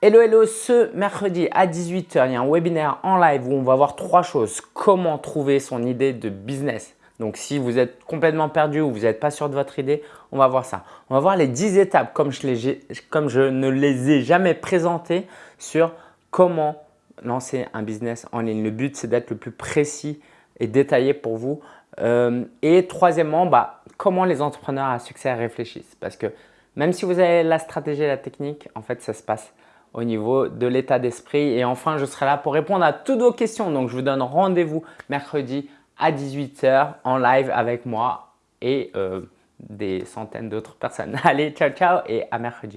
Hello, hello, ce mercredi à 18h, il y a un webinaire en live où on va voir trois choses. Comment trouver son idée de business. Donc, si vous êtes complètement perdu ou vous n'êtes pas sûr de votre idée, on va voir ça. On va voir les 10 étapes comme je, ne les ai jamais présentées sur comment lancer un business en ligne. Le but, c'est d'être le plus précis et détaillé pour vous. Euh, et troisièmement, bah, comment les entrepreneurs à succès réfléchissent. Parce que même si vous avez la stratégie et la technique, en fait, ça se passe au niveau de l'état d'esprit. Et enfin, je serai là pour répondre à toutes vos questions. Donc, je vous donne rendez-vous mercredi à 18h en live avec moi et euh, des centaines d'autres personnes. Allez, ciao, ciao et à mercredi.